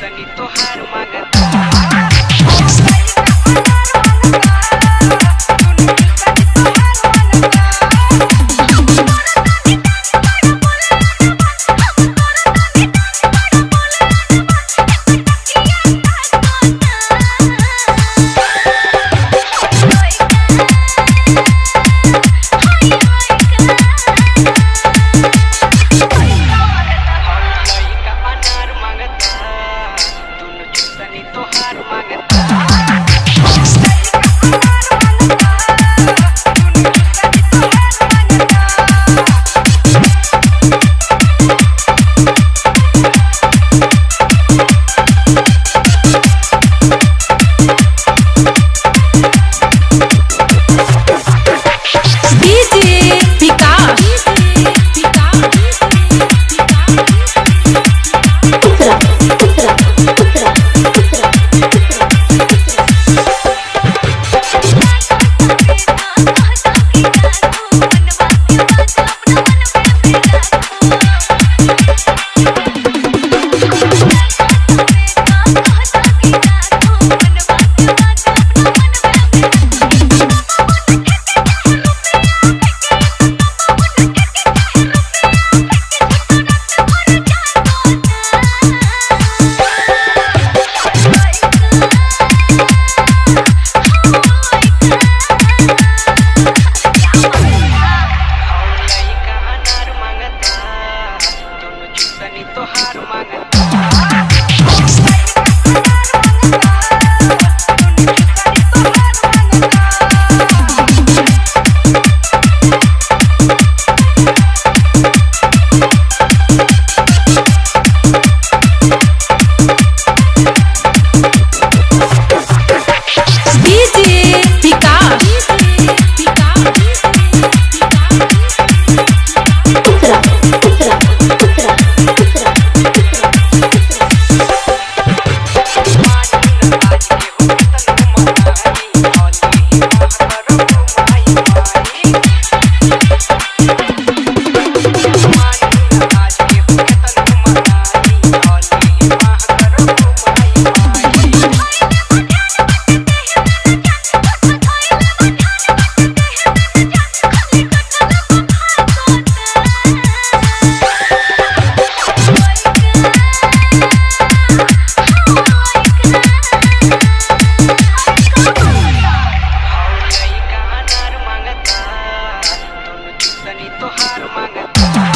San Antonio out of my Bye.